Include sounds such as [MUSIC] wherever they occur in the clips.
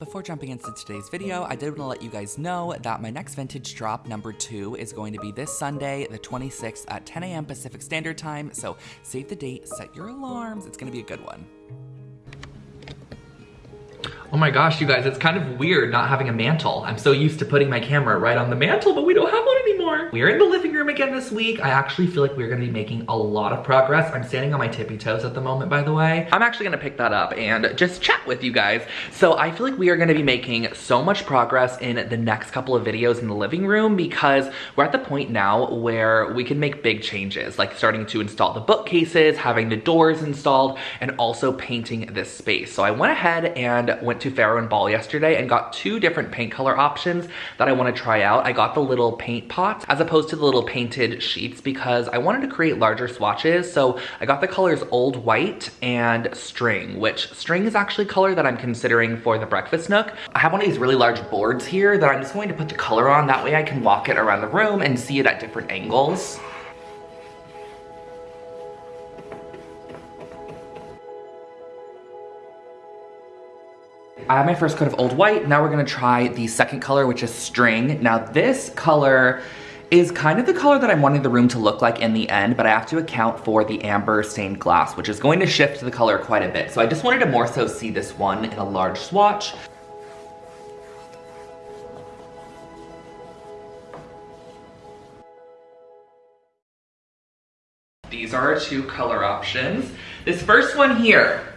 Before jumping into today's video, I did want to let you guys know that my next vintage drop number two is going to be this Sunday, the 26th at 10 a.m. Pacific Standard Time. So save the date, set your alarms. It's going to be a good one. My gosh, you guys, it's kind of weird not having a mantle. I'm so used to putting my camera right on the mantle, but we don't have one anymore. We're in the living room again this week. I actually feel like we're gonna be making a lot of progress. I'm standing on my tippy toes at the moment, by the way. I'm actually gonna pick that up and just chat with you guys. So I feel like we are gonna be making so much progress in the next couple of videos in the living room because we're at the point now where we can make big changes, like starting to install the bookcases, having the doors installed, and also painting this space. So I went ahead and went to Farrow and Ball yesterday and got two different paint color options that I wanna try out. I got the little paint pots as opposed to the little painted sheets because I wanted to create larger swatches. So I got the colors Old White and String, which String is actually color that I'm considering for the breakfast nook. I have one of these really large boards here that I'm just going to put the color on. That way I can walk it around the room and see it at different angles. I have my first coat of Old White. Now we're gonna try the second color, which is String. Now this color is kind of the color that I'm wanting the room to look like in the end, but I have to account for the amber stained glass, which is going to shift the color quite a bit. So I just wanted to more so see this one in a large swatch. These are our two color options. This first one here,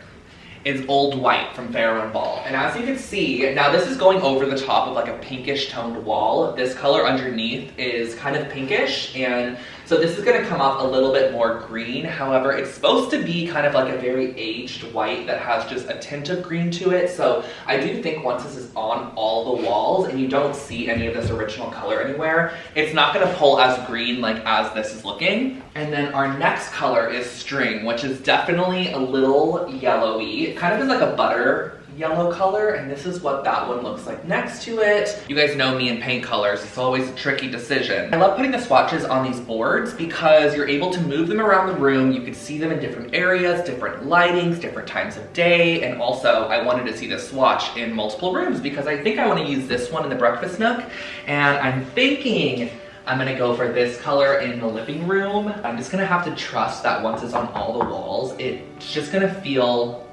is Old White from Farrow and Ball. And as you can see, now this is going over the top of like a pinkish toned wall. This color underneath is kind of pinkish and so this is gonna come off a little bit more green. However, it's supposed to be kind of like a very aged white that has just a tint of green to it. So I do think once this is on all the walls and you don't see any of this original color anywhere, it's not gonna pull as green like as this is looking. And then our next color is String, which is definitely a little yellowy. It kind of is like a butter yellow color and this is what that one looks like next to it. You guys know me in paint colors, it's always a tricky decision. I love putting the swatches on these boards because you're able to move them around the room, you can see them in different areas, different lightings, different times of day, and also I wanted to see the swatch in multiple rooms because I think I want to use this one in the breakfast nook and I'm thinking I'm gonna go for this color in the living room. I'm just gonna have to trust that once it's on all the walls, it's just gonna feel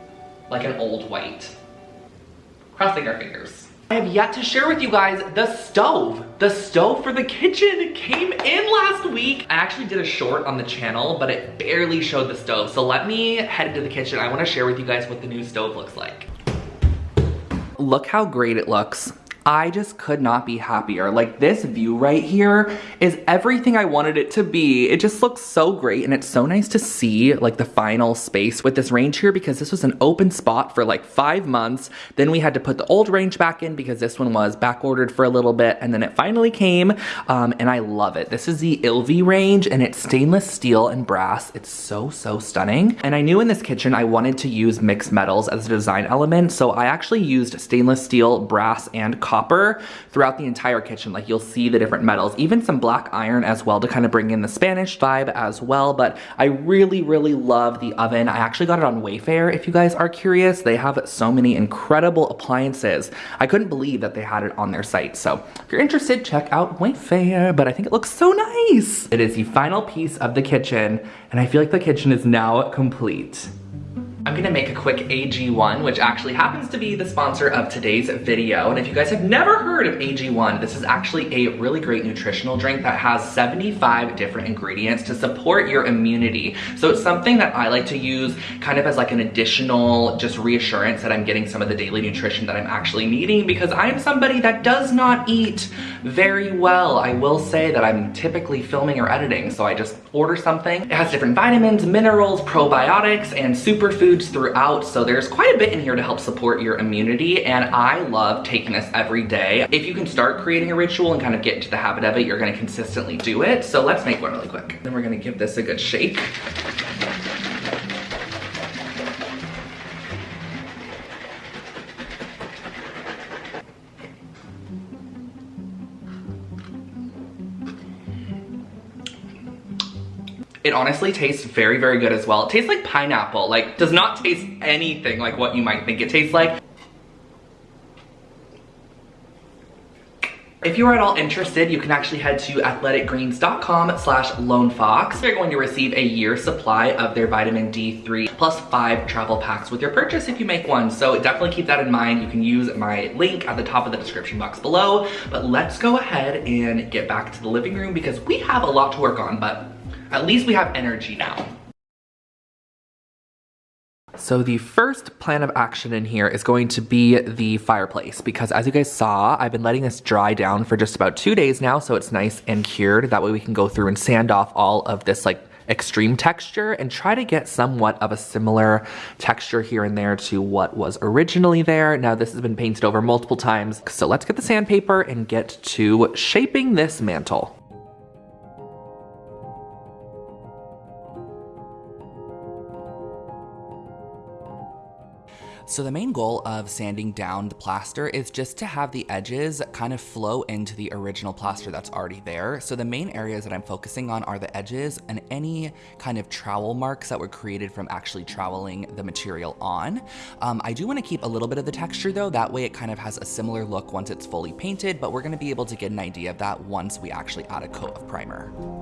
like an old white crossing our fingers. I have yet to share with you guys the stove. The stove for the kitchen came in last week. I actually did a short on the channel, but it barely showed the stove. So let me head into the kitchen. I wanna share with you guys what the new stove looks like. Look how great it looks. I just could not be happier. Like this view right here is everything I wanted it to be. It just looks so great and it's so nice to see like the final space with this range here because this was an open spot for like five months. Then we had to put the old range back in because this one was back ordered for a little bit and then it finally came um, and I love it. This is the ILVE range and it's stainless steel and brass. It's so, so stunning. And I knew in this kitchen I wanted to use mixed metals as a design element. So I actually used stainless steel, brass, and throughout the entire kitchen. Like you'll see the different metals, even some black iron as well to kind of bring in the Spanish vibe as well. But I really, really love the oven. I actually got it on Wayfair if you guys are curious. They have so many incredible appliances. I couldn't believe that they had it on their site. So if you're interested, check out Wayfair, but I think it looks so nice. It is the final piece of the kitchen and I feel like the kitchen is now complete. I'm gonna make a quick AG1, which actually happens to be the sponsor of today's video. And if you guys have never heard of AG1, this is actually a really great nutritional drink that has 75 different ingredients to support your immunity. So it's something that I like to use kind of as like an additional just reassurance that I'm getting some of the daily nutrition that I'm actually needing because I'm somebody that does not eat very well. I will say that I'm typically filming or editing, so I just order something. It has different vitamins, minerals, probiotics, and superfoods foods throughout, so there's quite a bit in here to help support your immunity, and I love taking this every day. If you can start creating a ritual and kind of get into the habit of it, you're gonna consistently do it. So let's make one really quick. Then we're gonna give this a good shake. It honestly tastes very, very good as well. It tastes like pineapple, like does not taste anything like what you might think it tastes like. If you are at all interested, you can actually head to athleticgreens.com slash lonefox. You're going to receive a year supply of their vitamin D3 plus five travel packs with your purchase if you make one. So definitely keep that in mind. You can use my link at the top of the description box below. But let's go ahead and get back to the living room because we have a lot to work on, but at least we have energy now. So the first plan of action in here is going to be the fireplace because as you guys saw, I've been letting this dry down for just about two days now so it's nice and cured. That way we can go through and sand off all of this like extreme texture and try to get somewhat of a similar texture here and there to what was originally there. Now this has been painted over multiple times. So let's get the sandpaper and get to shaping this mantle. So the main goal of sanding down the plaster is just to have the edges kind of flow into the original plaster that's already there. So the main areas that I'm focusing on are the edges and any kind of trowel marks that were created from actually troweling the material on. Um, I do want to keep a little bit of the texture though, that way it kind of has a similar look once it's fully painted, but we're going to be able to get an idea of that once we actually add a coat of primer.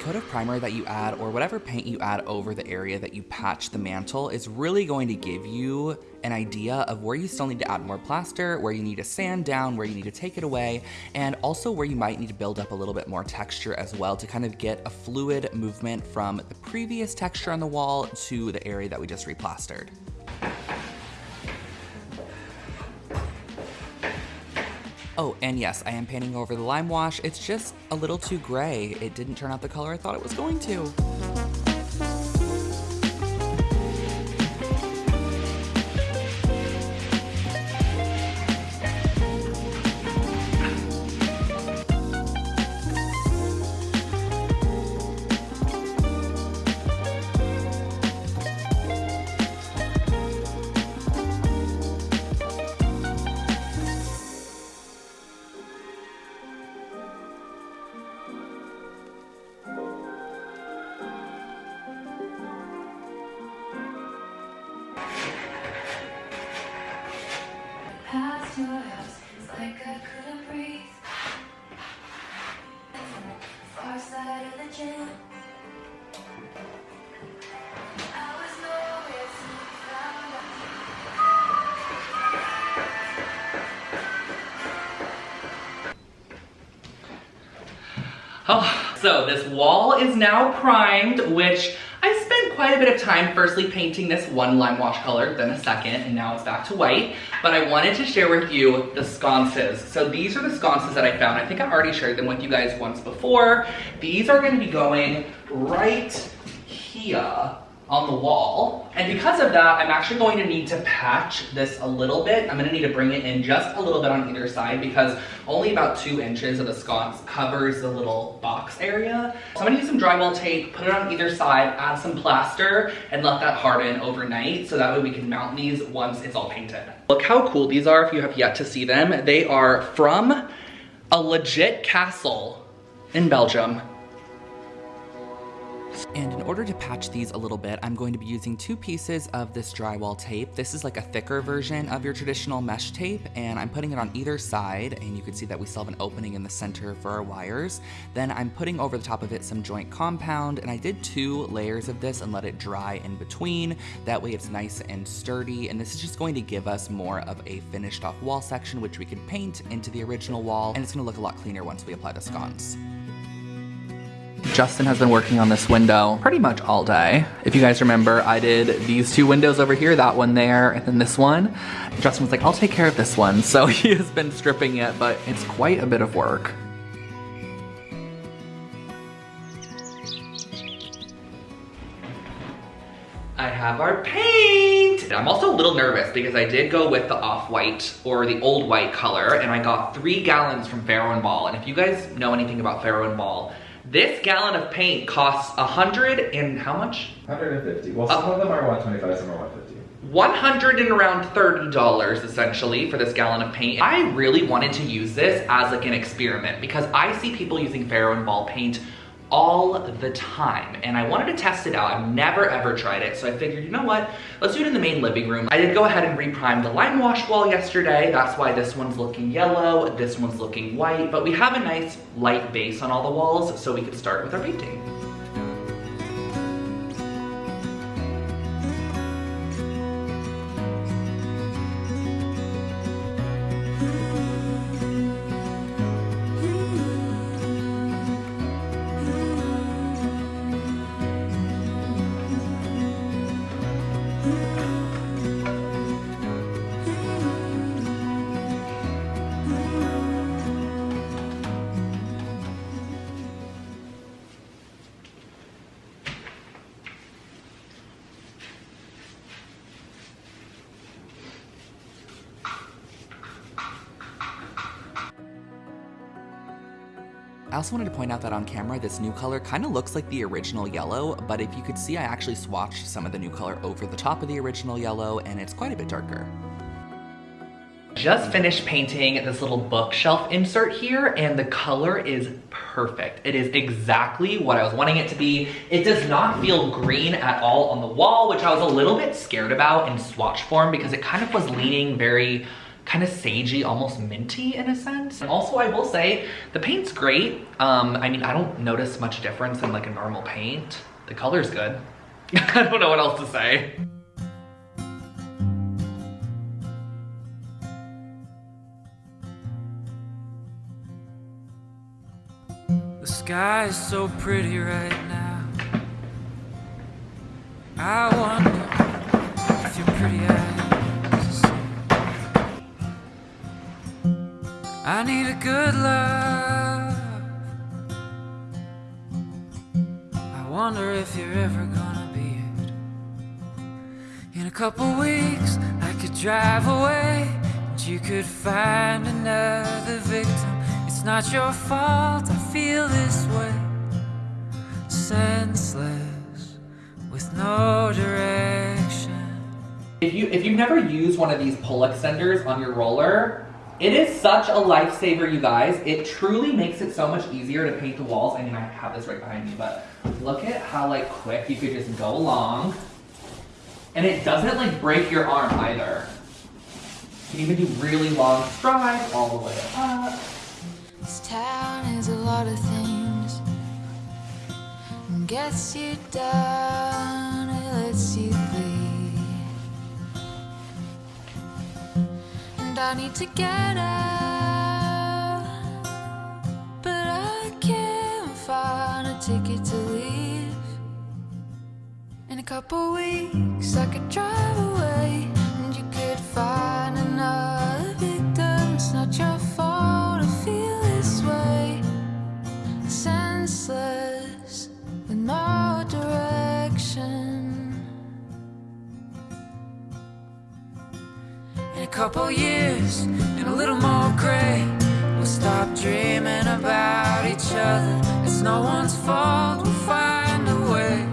Coat of primer that you add or whatever paint you add over the area that you patch the mantle is really going to give you an idea of where you still need to add more plaster, where you need to sand down, where you need to take it away, and also where you might need to build up a little bit more texture as well to kind of get a fluid movement from the previous texture on the wall to the area that we just replastered. Oh, and yes, I am painting over the lime wash. It's just a little too gray. It didn't turn out the color I thought it was going to. Oh, so this wall is now primed, which I spent quite a bit of time firstly painting this one lime wash color, then a second, and now it's back to white. But I wanted to share with you the sconces. So these are the sconces that I found. I think I already shared them with you guys once before. These are gonna be going right here on the wall. And because of that, I'm actually going to need to patch this a little bit. I'm gonna need to bring it in just a little bit on either side because only about two inches of the sconce covers the little box area. So I'm gonna use some drywall tape, put it on either side, add some plaster, and let that harden overnight so that way we can mount these once it's all painted. Look how cool these are if you have yet to see them. They are from a legit castle in Belgium. And in order to patch these a little bit, I'm going to be using two pieces of this drywall tape. This is like a thicker version of your traditional mesh tape, and I'm putting it on either side, and you can see that we still have an opening in the center for our wires. Then I'm putting over the top of it some joint compound, and I did two layers of this and let it dry in between. That way it's nice and sturdy, and this is just going to give us more of a finished off wall section, which we can paint into the original wall, and it's gonna look a lot cleaner once we apply the sconce. Justin has been working on this window pretty much all day. If you guys remember, I did these two windows over here, that one there, and then this one. Justin was like, I'll take care of this one. [LAUGHS] So he has been stripping it, but it's quite a bit of work. I have our paint I'm also a little nervous because I did go with the off-white or the old white color and I got three gallons from Farrow and Ball. And if you guys know anything about Farrow and Ball, this gallon of paint costs a hundred and how much? 150. Well, some uh, of them are 125, some are 150. 100 and around $30 essentially for this gallon of paint. I really wanted to use this as like an experiment because I see people using Farrow and Ball paint all the time and I wanted to test it out. I've never ever tried it so I figured you know what let's do it in the main living room. I did go ahead and reprime the lime wash wall yesterday that's why this one's looking yellow this one's looking white but we have a nice light base on all the walls so we could start with our painting. I also wanted to point out that on camera, this new color kind of looks like the original yellow, but if you could see, I actually swatched some of the new color over the top of the original yellow, and it's quite a bit darker. Just finished painting this little bookshelf insert here and the color is perfect. It is exactly what I was wanting it to be. It does not feel green at all on the wall, which I was a little bit scared about in swatch form because it kind of was leaning very kind of sagey, almost minty in a sense. And also I will say the paint's great. Um, I mean, I don't notice much difference in like a normal paint. The color's good. [LAUGHS] I don't know what else to say. The sky is so pretty right now. I wonder if your pretty I need a good love. I wonder if you're ever gonna be it. In a couple weeks, I could drive away, and you could find another victim. It's not your fault, I feel this way. Senseless, with no direction. If you if you've never used one of these pull extenders on your roller, it is such a lifesaver, you guys. It truly makes it so much easier to paint the walls. I mean, I have this right behind me, but look at how like quick you could just go along. And it doesn't like break your arm either. You can even do really long strides all the way up. This town is a lot of things. Gets you down, it lets you I need to get out, but I can't find a ticket to leave. In a couple weeks, I could drive away, and you could find couple years, and a little more gray, we'll stop dreaming about each other. It's no one's fault, we'll find a way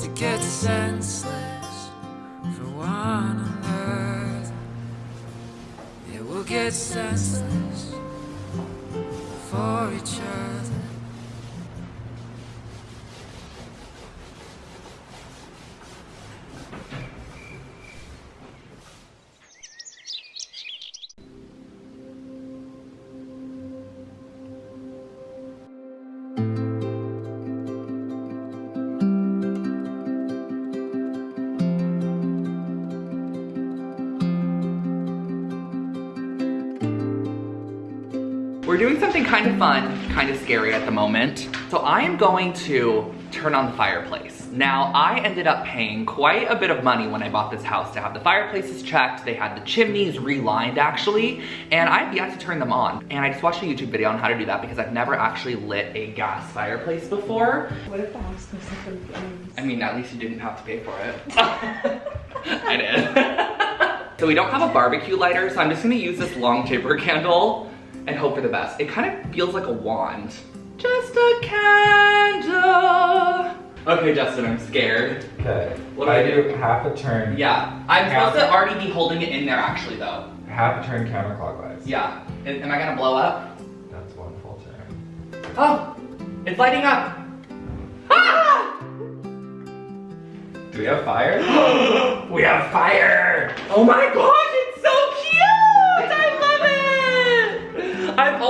to get senseless for one another. Yeah, we'll get senseless for each other. Doing something kind of fun, kind of scary at the moment. So I am going to turn on the fireplace. Now, I ended up paying quite a bit of money when I bought this house to have the fireplaces checked. They had the chimneys relined actually, and I've yet to turn them on. And I just watched a YouTube video on how to do that because I've never actually lit a gas fireplace before. What if the house goes up in flames? I mean, at least you didn't have to pay for it. [LAUGHS] I did. [LAUGHS] so we don't have a barbecue lighter, so I'm just gonna use this long taper candle and hope for the best. It kind of feels like a wand. Just a candle. Okay, Justin, I'm scared. Okay. What do I I do? do half a turn. Yeah, I'm supposed to already be holding it in there actually though. Half a turn counterclockwise. Yeah, am am I gonna blow up? That's one full turn. Oh, it's lighting up. Ah! Do we have fire? [GASPS] we have fire! Oh my gosh,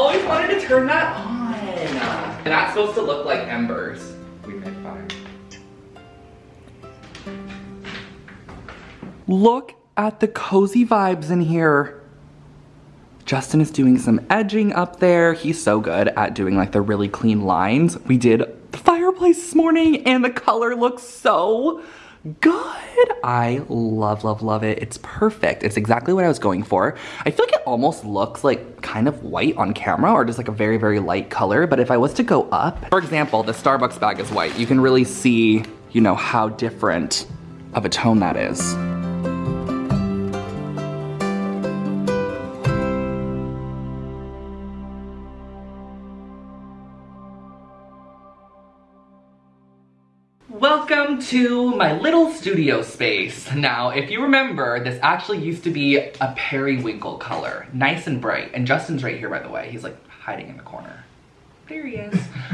always wanted to turn that on. And that's supposed to look like embers. we made fire. Look at the cozy vibes in here. Justin is doing some edging up there. He's so good at doing like the really clean lines. We did the fireplace this morning and the color looks so good. I love, love, love it. It's perfect. It's exactly what I was going for. I feel like it almost looks like kind of white on camera or just like a very, very light color. But if I was to go up, for example, the Starbucks bag is white. You can really see, you know, how different of a tone that is. To my little studio space. Now, if you remember, this actually used to be a periwinkle color, nice and bright. And Justin's right here, by the way. He's like hiding in the corner.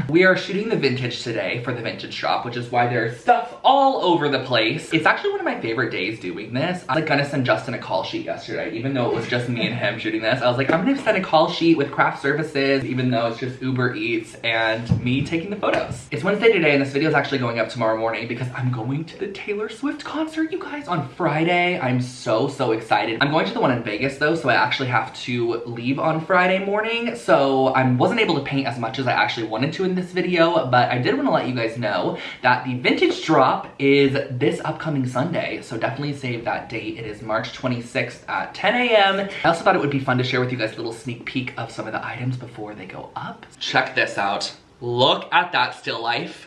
We are shooting the vintage today for the vintage shop, which is why there's stuff all over the place. It's actually one of my favorite days doing this. I was like gonna send Justin a call sheet yesterday, even though it was just me and him shooting this. I was like, I'm gonna send a call sheet with craft services, even though it's just Uber Eats and me taking the photos. It's Wednesday today and this video is actually going up tomorrow morning because I'm going to the Taylor Swift concert, you guys, on Friday. I'm so, so excited. I'm going to the one in Vegas though, so I actually have to leave on Friday morning. So I wasn't able to paint as much as I actually wanted to in this video, but I did want to let you guys know that the vintage drop is this upcoming Sunday. So definitely save that date. It is March 26th at 10 a.m. I also thought it would be fun to share with you guys a little sneak peek of some of the items before they go up. Check this out. Look at that still life.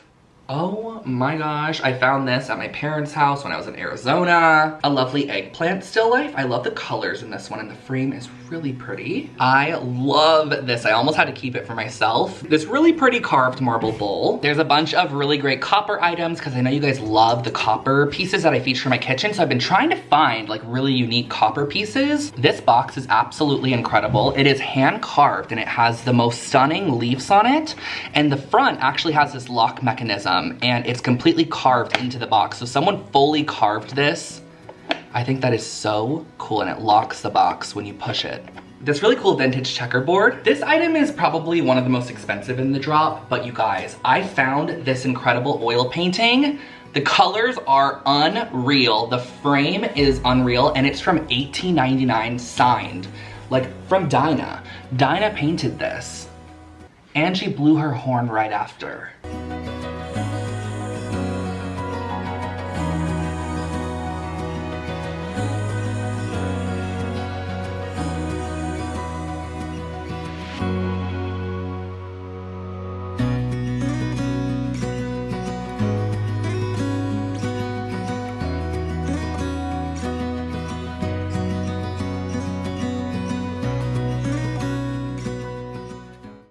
Oh my gosh, I found this at my parents' house when I was in Arizona. A lovely eggplant still life. I love the colors in this one and the frame is really pretty. I love this. I almost had to keep it for myself. This really pretty carved marble bowl. There's a bunch of really great copper items because I know you guys love the copper pieces that I feature in my kitchen. So I've been trying to find like really unique copper pieces. This box is absolutely incredible. It is hand carved and it has the most stunning leaves on it. And the front actually has this lock mechanism Um, and it's completely carved into the box. So someone fully carved this. I think that is so cool and it locks the box when you push it. This really cool vintage checkerboard. This item is probably one of the most expensive in the drop, but you guys, I found this incredible oil painting. The colors are unreal. The frame is unreal and it's from 1899 signed, like from Dinah. Dinah painted this and she blew her horn right after.